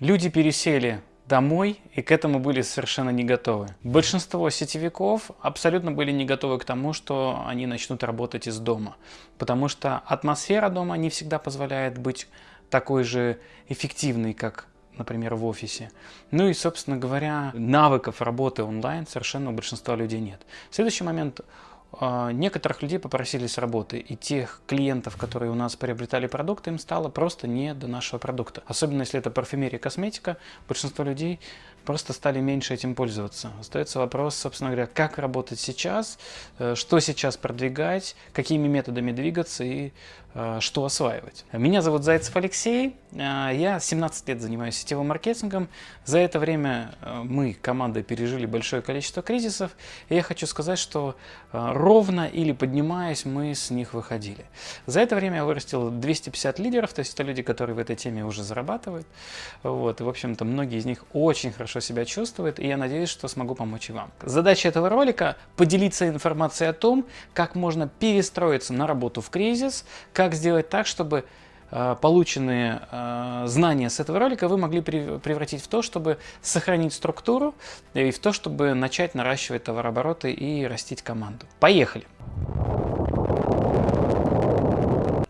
Люди пересели домой и к этому были совершенно не готовы. Большинство сетевиков абсолютно были не готовы к тому, что они начнут работать из дома, потому что атмосфера дома не всегда позволяет быть такой же эффективной, как например, в офисе. Ну и, собственно говоря, навыков работы онлайн совершенно у большинства людей нет. Следующий момент некоторых людей попросили с работы, и тех клиентов, которые у нас приобретали продукты, им стало просто не до нашего продукта. Особенно если это парфюмерия косметика, большинство людей просто стали меньше этим пользоваться. Остается вопрос, собственно говоря, как работать сейчас, э, что сейчас продвигать, какими методами двигаться и э, что осваивать. Меня зовут Зайцев Алексей, э, я 17 лет занимаюсь сетевым маркетингом. За это время мы, командой, пережили большое количество кризисов, и я хочу сказать, что ровно или поднимаясь, мы с них выходили. За это время я вырастил 250 лидеров, то есть это люди, которые в этой теме уже зарабатывают. Вот, и, в общем-то, многие из них очень хорошо хорошо себя чувствует, и я надеюсь, что смогу помочь и вам. Задача этого ролика – поделиться информацией о том, как можно перестроиться на работу в кризис, как сделать так, чтобы э, полученные э, знания с этого ролика вы могли превратить в то, чтобы сохранить структуру и в то, чтобы начать наращивать товарообороты и растить команду. Поехали!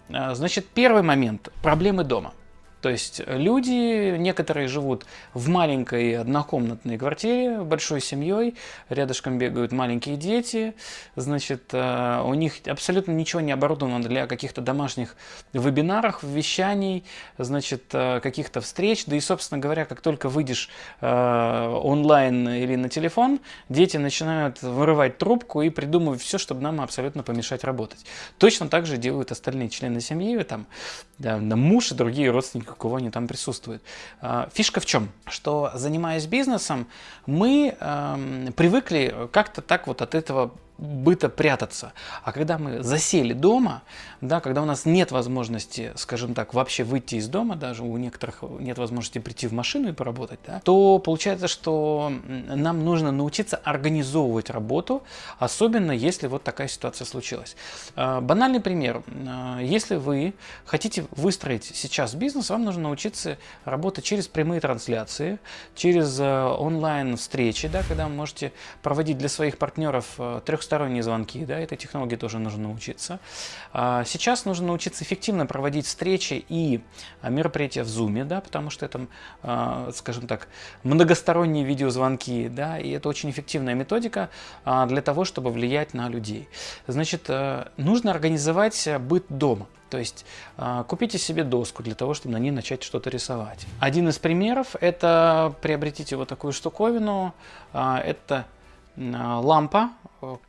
Э, значит, первый момент – проблемы дома. То есть люди, некоторые живут в маленькой однокомнатной квартире, большой семьей, рядышком бегают маленькие дети, значит, э, у них абсолютно ничего не оборудовано для каких-то домашних вебинаров, вещаний, значит, э, каких-то встреч, да и, собственно говоря, как только выйдешь э, онлайн или на телефон, дети начинают вырывать трубку и придумывать все, чтобы нам абсолютно помешать работать. Точно так же делают остальные члены семьи, там, да, муж и другие родственники у кого они там присутствуют. А, фишка в чем? Что занимаясь бизнесом, мы э, привыкли как-то так вот от этого быта прятаться. А когда мы засели дома, да, когда у нас нет возможности, скажем так, вообще выйти из дома, даже у некоторых нет возможности прийти в машину и поработать, да, то получается, что нам нужно научиться организовывать работу, особенно если вот такая ситуация случилась. А, банальный пример. А, если вы хотите выстроить сейчас бизнес, вам нужно научиться работать через прямые трансляции, через э, онлайн-встречи, да, когда вы можете проводить для своих партнеров э, 300 двухсторонние звонки, да, этой технологии тоже нужно научиться. А, сейчас нужно научиться эффективно проводить встречи и а, мероприятия в Zoom, да, потому что это, а, скажем так, многосторонние видеозвонки, да, и это очень эффективная методика для того, чтобы влиять на людей. Значит, э, нужно организовать быт дома. То есть купите себе доску для того, чтобы на ней начать что-то рисовать. Один из примеров – это приобретите вот такую штуковину. Это лампа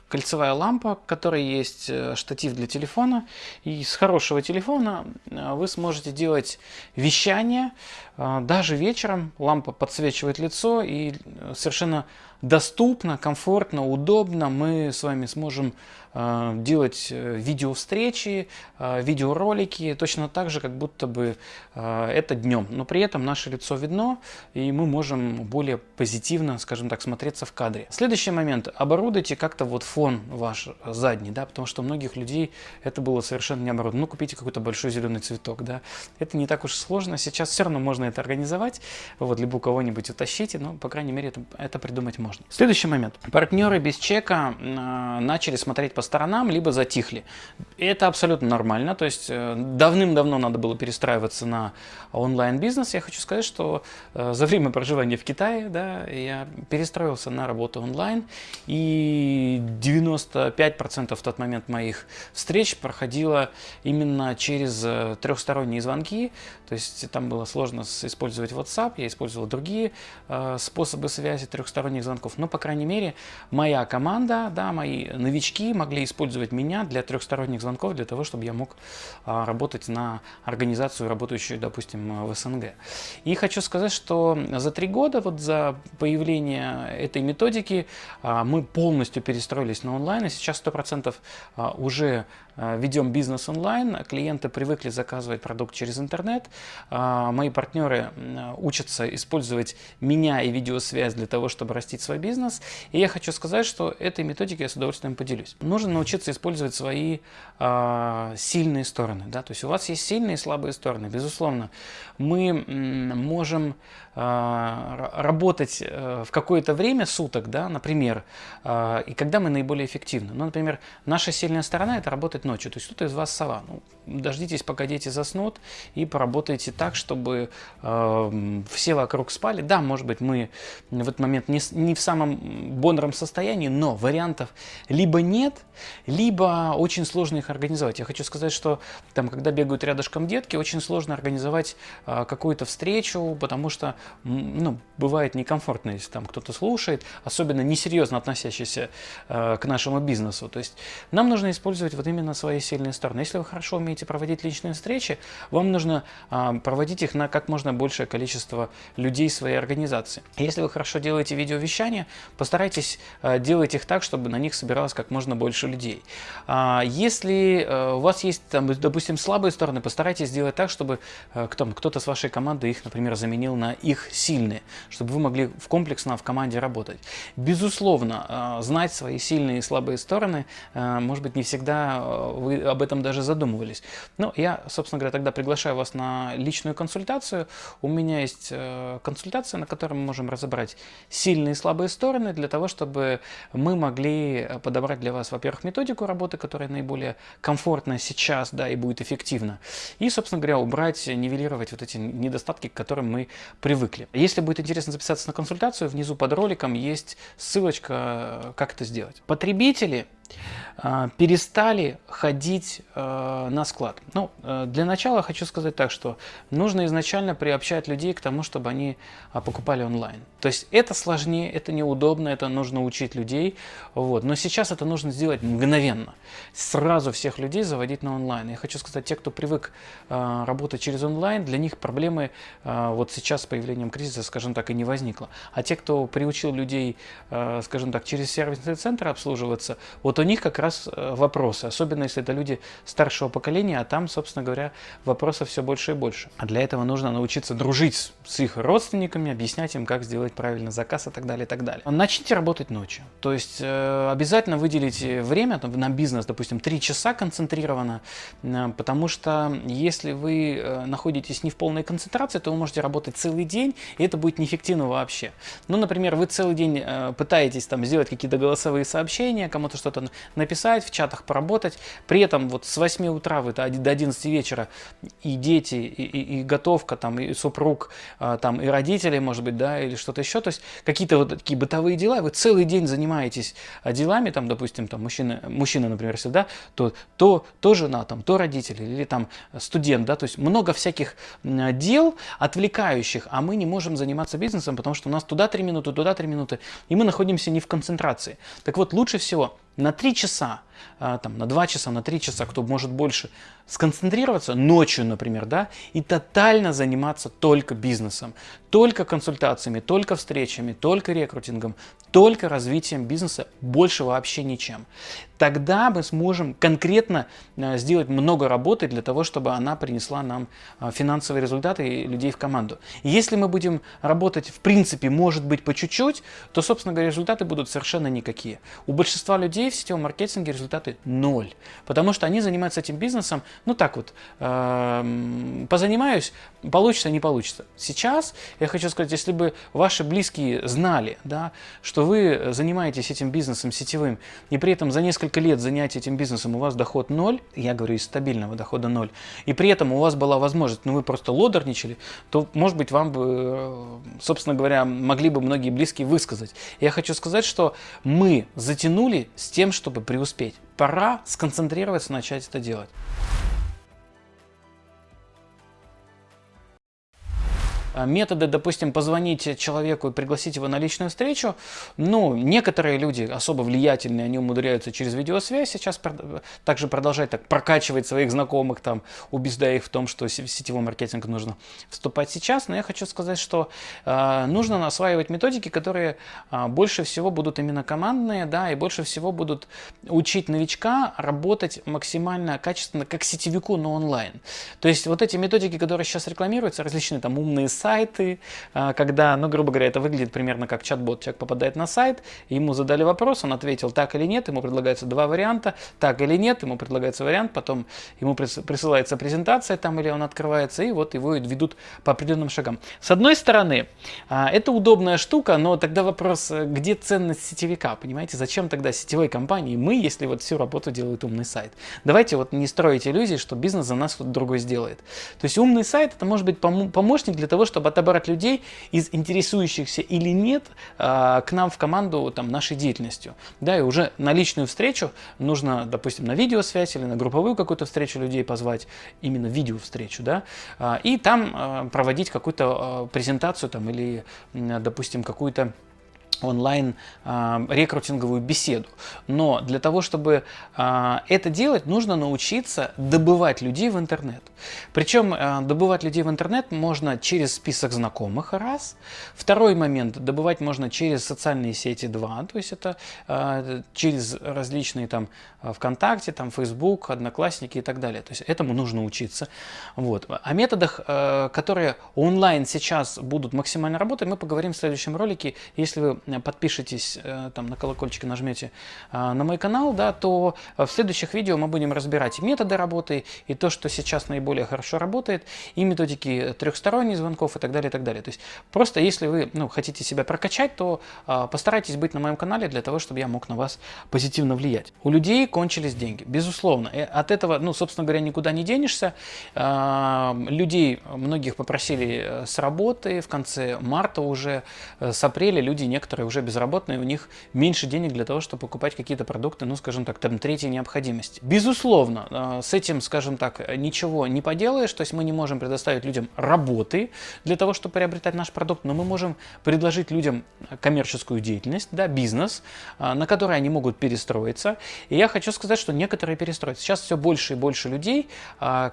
кольцевая лампа, в которой есть э, штатив для телефона. И с хорошего телефона э, вы сможете делать вещание. Э, даже вечером лампа подсвечивает лицо и совершенно доступно, комфортно, удобно мы с вами сможем делать видео-встречи, видеоролики, точно так же, как будто бы это днем. Но при этом наше лицо видно, и мы можем более позитивно, скажем так, смотреться в кадре. Следующий момент. Оборудуйте как-то вот фон ваш задний, да, потому что у многих людей это было совершенно не оборудовано. Ну, купите какой-то большой зеленый цветок, да. Это не так уж сложно. Сейчас все равно можно это организовать, вот, либо у кого-нибудь утащите, но, по крайней мере, это, это придумать можно. Следующий момент. Партнеры без чека э, начали смотреть по сторонам, либо затихли. Это абсолютно нормально, то есть э, давным-давно надо было перестраиваться на онлайн-бизнес. Я хочу сказать, что э, за время проживания в Китае, да, я перестроился на работу онлайн, и 95% в тот момент моих встреч проходило именно через э, трехсторонние звонки. То есть там было сложно использовать WhatsApp, я использовал другие э, способы связи трехсторонних звонков. Но, по крайней мере, моя команда, да, мои новички могли использовать меня для трехсторонних звонков, для того, чтобы я мог э, работать на организацию, работающую, допустим, в СНГ. И хочу сказать, что за три года, вот за появление этой методики, э, мы полностью перестроились на онлайн, и сейчас 100% а, уже ведем бизнес онлайн, клиенты привыкли заказывать продукт через интернет, мои партнеры учатся использовать меня и видеосвязь для того, чтобы растить свой бизнес. И я хочу сказать, что этой методикой я с удовольствием поделюсь. Нужно научиться использовать свои сильные стороны. Да? То есть у вас есть сильные и слабые стороны. Безусловно, мы можем работать э, в какое-то время суток, да, например, и когда мы наиболее эффективны. Ну, например, наша сильная сторона – это работать ночью. То есть кто-то из вас сова. Ну, дождитесь, пока дети заснут, и поработайте так, чтобы э, все вокруг спали. Да, может быть, мы в этот момент не, не в самом бодром состоянии, но вариантов либо нет, либо очень сложно их организовать. Я хочу сказать, что там, когда бегают рядышком детки, очень сложно организовать какую-то встречу, потому что ну, бывает некомфортно, если там кто-то слушает, особенно несерьезно относящийся э, к нашему бизнесу. То есть нам нужно использовать вот именно свои сильные стороны. Если вы хорошо умеете проводить личные встречи, вам нужно э, проводить их на как можно большее количество людей своей организации. Если вы хорошо делаете видеовещание, постарайтесь э, делать их так, чтобы на них собиралось как можно больше людей. А, если э, у вас есть, там, допустим, слабые стороны, постарайтесь сделать так, чтобы э, кто-то с вашей команды их, например, заменил на их сильные, чтобы вы могли в комплексно в команде работать. Безусловно, э, знать свои сильные и слабые стороны, может быть, не всегда вы об этом даже задумывались. Но я, собственно говоря, тогда приглашаю вас на личную консультацию. У меня есть консультация, на которой мы можем разобрать сильные и слабые стороны для того, чтобы мы могли подобрать для вас, во-первых, методику работы, которая наиболее комфортна сейчас, да, и будет эффективна. И, собственно говоря, убрать, нивелировать вот эти недостатки, к которым мы привыкли. Если будет интересно записаться на консультацию, внизу под роликом есть ссылочка, как это сделать. Потребители перестали ходить а, на склад. Ну, э, для начала хочу сказать так, что нужно изначально приобщать людей к тому, чтобы они а, покупали онлайн. То есть это сложнее, это неудобно, это нужно учить людей. Вот. Но сейчас это нужно сделать мгновенно. Сразу всех людей заводить на онлайн. Я хочу сказать, те, кто привык работать через онлайн, для них проблемы вот сейчас с появлением кризиса, скажем так, и не возникло. А те, кто приучил людей, скажем так, через сервисный центр обслуживаться, вот у них как раз э, вопросы, особенно если это люди старшего поколения, а там, собственно говоря, вопросов все больше и больше. А для этого нужно научиться дружить с их родственниками, объяснять им, как сделать правильно заказ и так далее, и так далее. Начните работать ночью. То есть э, обязательно выделите время на бизнес, допустим, 3 часа концентрированно, э, потому что если вы находитесь не в полной концентрации, то вы можете работать целый день, и это будет неэффективно вообще. Ну, например, вы целый день пытаетесь там сделать какие-то голосовые сообщения, кому-то что-то написать, в чатах поработать. При этом вот с 8 утра вы до 11 вечера и дети, и, и, и готовка, там, и супруг, а, там, и родители, может быть, да, или что-то еще. То есть какие-то вот такие бытовые дела, вы целый день занимаетесь а, делами, там, допустим, там, мужчина, мужчина например, если, да, то, то, то жена, там, то родители, или там студент, да, то есть много всяких дел отвлекающих, а мы не можем заниматься бизнесом, потому что у нас туда 3 минуты, туда 3 минуты, и мы находимся не в концентрации. Так вот, лучше всего на 3 часа, а, там, на 2 часа, на 3 часа, кто может больше, сконцентрироваться ночью, например, да, и тотально заниматься только бизнесом, только консультациями, только встречами, только рекрутингом, только развитием бизнеса, больше вообще ничем. Тогда мы сможем конкретно а, сделать много работы для того, чтобы она принесла нам а, финансовые результаты и людей в команду. Если мы будем работать, в принципе, может быть, по чуть-чуть, то, собственно говоря, результаты будут совершенно никакие. У большинства людей в сетевом маркетинге результаты ноль, потому что они занимаются этим бизнесом, ну так вот, э, позанимаюсь, получится, не получится. Сейчас я хочу сказать, если бы ваши близкие знали, да, что вы занимаетесь этим бизнесом сетевым, и при этом за несколько лет занятия этим бизнесом у вас доход ноль, я говорю из стабильного дохода ноль, и при этом у вас была возможность, ну вы просто лодорничали, то, может быть, вам бы, э, собственно говоря, могли бы многие близкие высказать. Я хочу сказать, что мы затянули с тем, чтобы преуспеть. Пора сконцентрироваться, начать это делать. Методы, допустим, позвонить человеку и пригласить его на личную встречу, ну, некоторые люди особо влиятельные, они умудряются через видеосвязь сейчас также продолжать так прокачивать своих знакомых, там, убеждая их в том, что сетевой маркетинг нужно вступать сейчас. Но я хочу сказать, что э, нужно осваивать методики, которые э, больше всего будут именно командные, да, и больше всего будут учить новичка работать максимально качественно, как сетевику, но онлайн. То есть вот эти методики, которые сейчас рекламируются, различные там умные сайты, э, когда, ну, грубо говоря, это выглядит примерно как чат-бот. Человек попадает на сайт, ему задали вопрос, он ответил так или нет, ему предлагается два варианта, так или нет, ему предлагается вариант, потом ему присылается презентация там или он открывается, и вот его ведут по определенным шагам. С одной стороны, а, это удобная штука, но тогда вопрос, э, где ценность сетевика, понимаете? Зачем тогда сетевой компании мы, если вот всю работу делает умный сайт? Давайте вот не строить иллюзии, что бизнес за нас кто-то другой сделает. То есть умный сайт это может быть помощник для того, чтобы отобрать людей из интересующихся или нет а, к нам в команду там, нашей деятельностью. Да, и уже на личную встречу нужно, допустим, на видеосвязь или на групповую какую-то встречу людей позвать, именно видео-встречу, да, а, и там а, проводить какую-то презентацию там или, допустим, какую-то онлайн э, рекрутинговую беседу. Но для того, чтобы э, это делать, нужно научиться добывать людей в интернет. Причем э, добывать людей в интернет можно через список знакомых, раз. Второй момент, добывать можно через социальные сети, два. То есть это э, через различные там ВКонтакте, там Facebook, Одноклассники и так далее. То есть этому нужно учиться. Вот. О методах, э, которые онлайн сейчас будут максимально работать, мы поговорим в следующем ролике. Если вы подпишетесь, э, там на колокольчик нажмете э, на мой канал, да, то в следующих видео мы будем разбирать методы работы, и то, что сейчас наиболее хорошо работает, и методики трехсторонних звонков и так далее, и так далее. То есть просто если вы ну, хотите себя прокачать, то э, постарайтесь быть на моем канале для того, чтобы я мог на вас позитивно влиять. У людей кончились деньги, безусловно. И от этого, ну, собственно говоря, никуда не денешься. Людей многих попросили с работы в конце марта уже, с апреля люди некоторые которые уже безработные, у них меньше денег для того, чтобы покупать какие-то продукты, ну, скажем так, там, третьей необходимости. Безусловно, э, с этим, скажем так, ничего не поделаешь, то есть мы не можем предоставить людям работы для того, чтобы приобретать наш продукт, но мы можем предложить людям коммерческую деятельность, да, бизнес, э, на который они могут перестроиться. И я хочу сказать, что некоторые перестроятся. Сейчас все больше и больше людей э,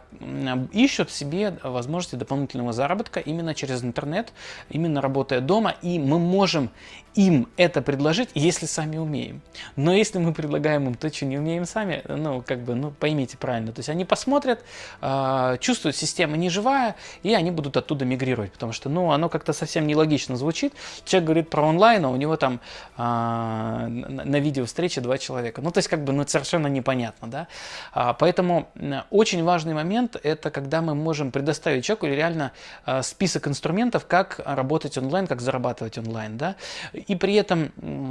ищут себе возможности дополнительного заработка именно через интернет, именно работая дома, и мы можем им это предложить, если сами умеем. Но если мы предлагаем им то, что не умеем сами, ну, как бы, ну, поймите правильно. То есть они посмотрят, э, чувствуют, система не живая, и они будут оттуда мигрировать, потому что, ну, оно как-то совсем нелогично звучит. Человек говорит про онлайн, а у него там э, на, видео встречи два человека. Ну, то есть, как бы, ну, совершенно непонятно, да. А, поэтому очень важный момент, это когда мы можем предоставить человеку реально э, список инструментов, как работать онлайн, как зарабатывать онлайн, да. И при этом,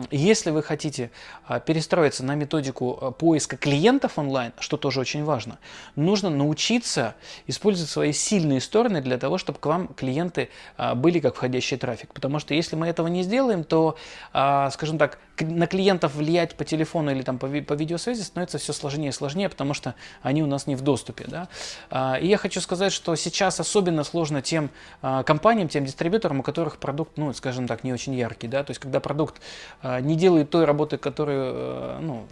если вы хотите а, перестроиться на методику а, поиска клиентов онлайн, что тоже очень важно, нужно научиться использовать свои сильные стороны для того, чтобы к вам клиенты а, были как входящий трафик. Потому что если мы этого не сделаем, то, скажем так, на клиентов влиять по телефону или там по, по видеосвязи становится все сложнее и сложнее, потому что они у нас не в доступе. Да? И я хочу сказать, что сейчас особенно сложно тем компаниям, тем дистрибьюторам, у которых продукт, ну, скажем так, не очень яркий. Да? То есть, когда продукт э, не делает той работы, которую, э, ну,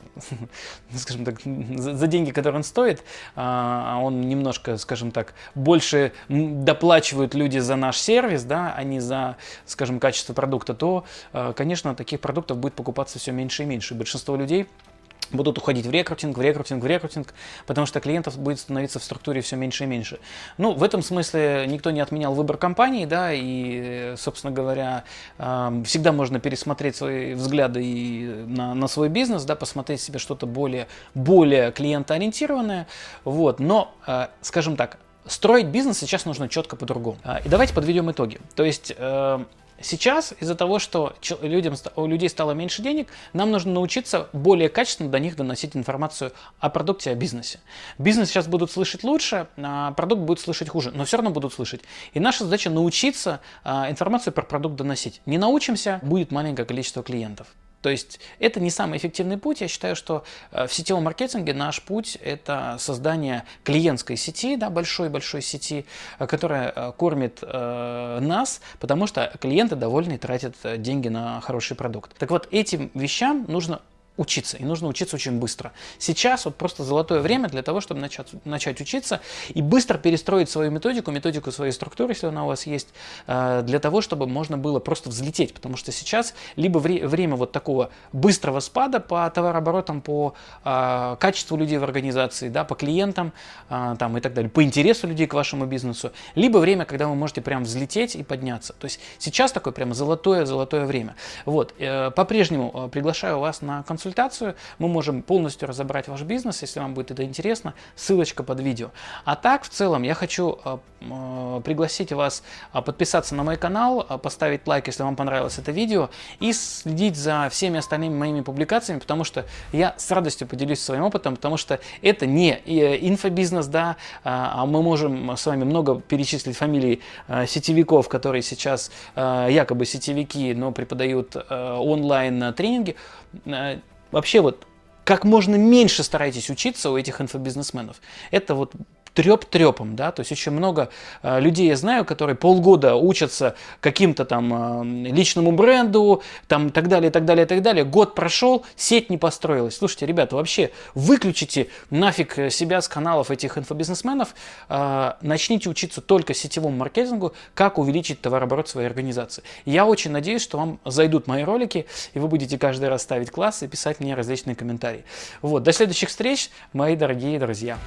скажем так, за, за деньги, которые он стоит, э, а он немножко, скажем так, больше доплачивают люди за наш сервис, да, а не за, скажем, качество продукта, то, э, конечно, таких продуктов будет покупаться все меньше и меньше. Большинство людей будут уходить в рекрутинг, в рекрутинг, в рекрутинг, потому что клиентов будет становиться в структуре все меньше и меньше. Ну, в этом смысле никто не отменял выбор компании, да, и, собственно говоря, всегда можно пересмотреть свои взгляды и на, на свой бизнес, да, посмотреть себе что-то более, более клиентоориентированное, вот, но, э, скажем так, строить бизнес сейчас нужно четко по-другому. А, и давайте подведем итоги. То есть э, Сейчас из-за того, что людям, у людей стало меньше денег, нам нужно научиться более качественно до них доносить информацию о продукте, о бизнесе. Бизнес сейчас будут слышать лучше, а продукт будет слышать хуже, но все равно будут слышать. И наша задача научиться а, информацию про продукт доносить. Не научимся, будет маленькое количество клиентов. То есть это не самый эффективный путь. Я считаю, что э, в сетевом маркетинге наш путь – это создание клиентской сети, да, большой-большой сети, э, которая э, кормит э, нас, потому что клиенты довольны и тратят деньги на хороший продукт. Так вот, этим вещам нужно учиться, и нужно учиться очень быстро. Сейчас вот просто золотое время для того, чтобы начать, начать учиться и быстро перестроить свою методику, методику своей структуры, если она у вас есть, э, для того, чтобы можно было просто взлететь, потому что сейчас либо вре время вот такого быстрого спада по товарооборотам, по э, качеству людей в организации, да, по клиентам э, там, и так далее, по интересу людей к вашему бизнесу, либо время, когда вы можете прям взлететь и подняться. То есть сейчас такое прямо золотое-золотое время. Вот, по-прежнему приглашаю вас на консультацию консультацию, мы можем полностью разобрать ваш бизнес, если вам будет это интересно, ссылочка под видео. А так, в целом, я хочу э, э, пригласить вас э, подписаться на мой канал, поставить лайк, если вам понравилось это видео, и следить за всеми остальными моими публикациями, потому что я с радостью поделюсь своим опытом, потому что это не инфобизнес, да, а мы можем с вами много перечислить фамилий сетевиков, которые сейчас якобы сетевики, но преподают онлайн тренинги. Вообще вот как можно меньше старайтесь учиться у этих инфобизнесменов. Это вот треп трепом, да, то есть очень много э, людей я знаю, которые полгода учатся каким-то там э, личному бренду, там так далее, так далее, так далее. Год прошел, сеть не построилась. Слушайте, ребята, вообще выключите нафиг себя с каналов этих инфобизнесменов, э, начните учиться только сетевому маркетингу, как увеличить товарооборот своей организации. Я очень надеюсь, что вам зайдут мои ролики, и вы будете каждый раз ставить классы и писать мне различные комментарии. Вот, до следующих встреч, мои дорогие друзья.